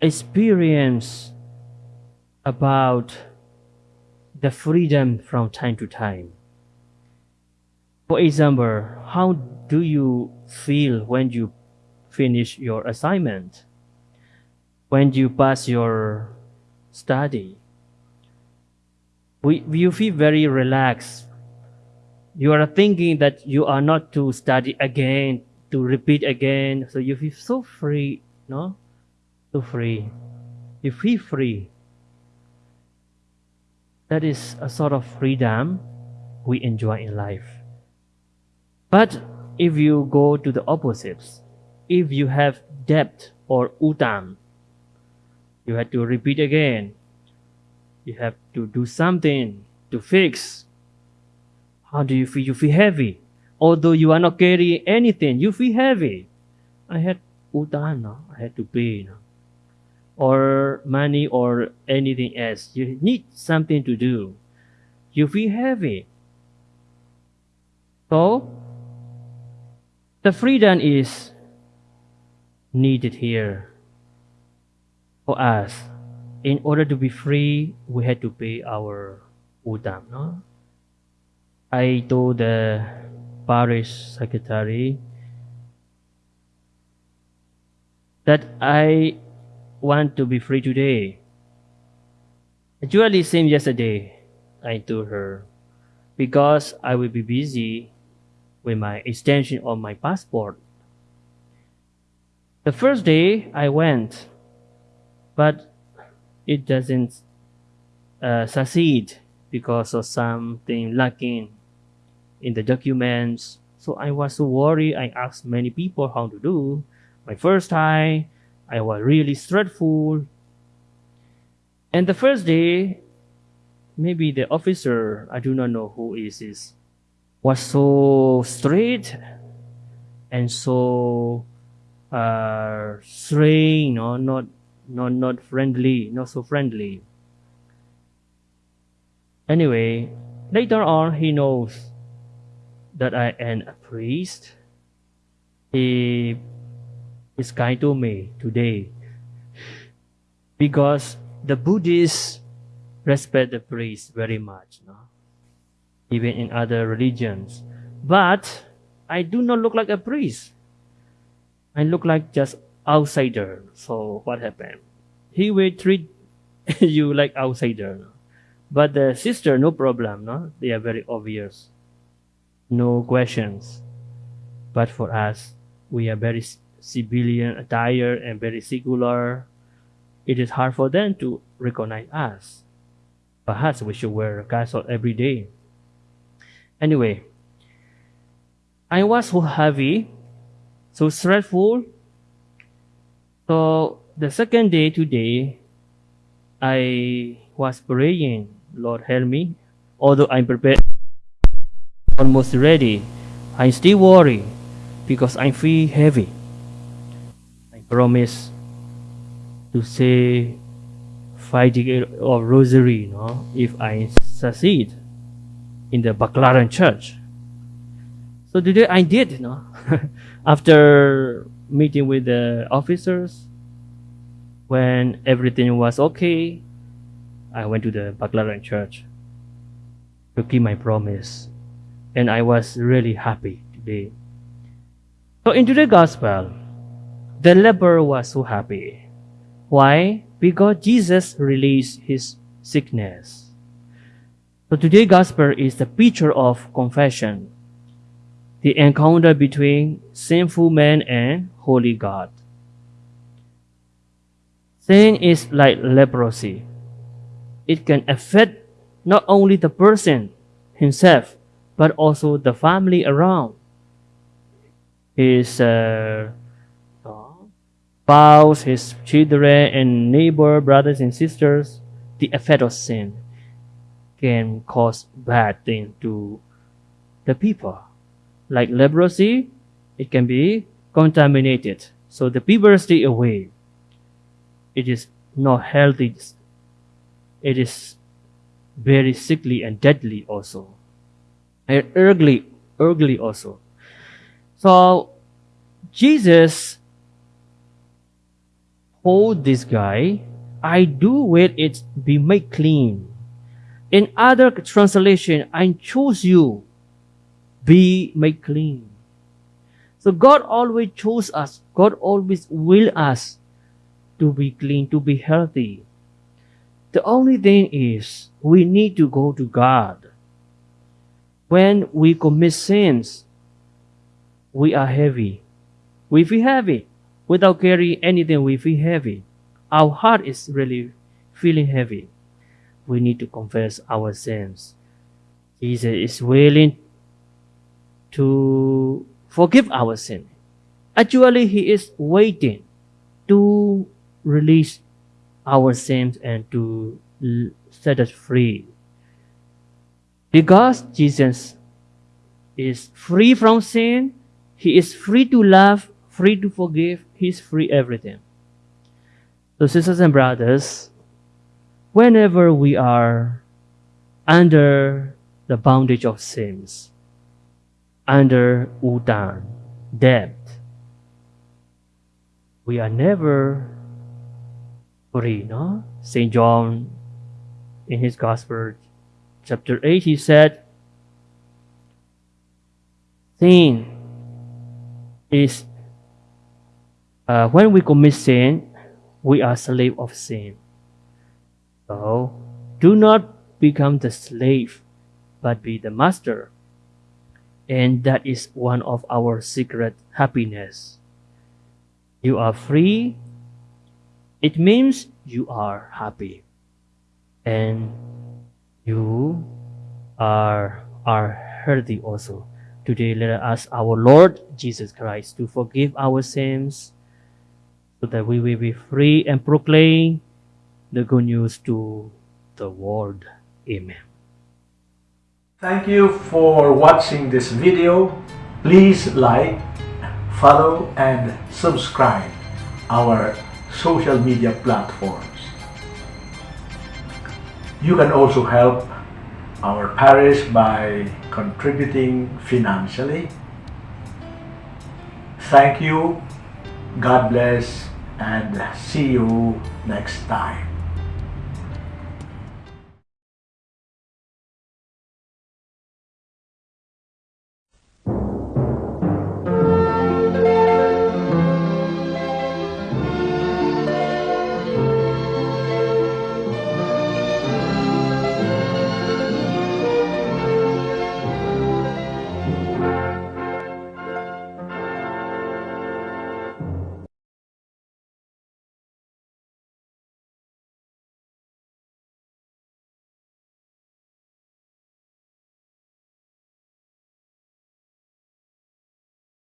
experience about the freedom from time to time. For example, how do you feel when you finish your assignment? When you pass your study? We, you feel very relaxed. You are thinking that you are not to study again, to repeat again. So you feel so free, no? So free. You feel free. That is a sort of freedom we enjoy in life. But if you go to the opposites, if you have debt or utang, you have to repeat again. You have to do something to fix. How do you feel? You feel heavy. Although you are not carrying anything, you feel heavy. I had no? I had to pay. No? Or money or anything else. You need something to do. You feel heavy. So, the freedom is needed here for us. In order to be free, we had to pay our utang. No? I told the parish secretary that I want to be free today. Actually, same yesterday, I told her, because I will be busy with my extension of my passport. The first day I went, but it doesn't uh, succeed because of something lacking in the documents. So I was so worried. I asked many people how to do. My first time, I was really stressful. And the first day, maybe the officer, I do not know who is this, was so straight and so uh, strange, no, not not not friendly, not so friendly. Anyway, later on, he knows that I am a priest. He is kind to me today because the Buddhists respect the priest very much, no? even in other religions. But I do not look like a priest. I look like just outsider. So what happened? He will treat you like outsider. But the sister, no problem. No, they are very obvious. No questions. But for us, we are very civilian attire and very secular. It is hard for them to recognize us. Perhaps we should wear a cassock every day. Anyway, I was so heavy, so stressful. So the second day today, I was praying, Lord help me. Although I'm prepared, almost ready, I'm still worry because I feel heavy. I promise to say five decades of rosary, know, if I succeed in the Baclaran church. So today I did, you know, after meeting with the officers, when everything was okay, I went to the Baclaran church to keep my promise. And I was really happy today. So in today's gospel, the leper was so happy. Why? Because Jesus released his sickness. So today's gospel is the picture of confession, the encounter between sinful man and holy God. Sin is like leprosy. It can affect not only the person himself, but also the family around. His uh, spouse, his children, and neighbor, brothers and sisters, the effect of sin can cause bad things to the people. Like leprosy, it can be contaminated. So the people stay away. It is not healthy. It is very sickly and deadly also. And ugly, ugly also. So Jesus hold this guy, I do will it be made clean. In other translation, I choose you, be made clean. So God always chose us. God always will us to be clean, to be healthy. The only thing is we need to go to God. When we commit sins, we are heavy. We feel heavy. Without carrying anything, we feel heavy. Our heart is really feeling heavy. We need to confess our sins. Jesus is willing to forgive our sin. Actually, He is waiting to release our sins and to set us free. Because Jesus is free from sin, He is free to love, free to forgive, He is free everything. So, sisters and brothers, whenever we are under the bondage of sins, under utang, debt, we are never free, no? St. John, in his Gospel, chapter 8, he said, Sin is, uh, when we commit sin, we are slave of sin. So, do not become the slave, but be the master. And that is one of our secret happiness. You are free it means you are happy and are are healthy also. Today let us ask our Lord Jesus Christ to forgive our sins so that we will be free and proclaim the good news to the world. Amen. Thank you for watching this video. Please like, follow and subscribe our social media platforms. You can also help our parish by contributing financially. Thank you, God bless, and see you next time.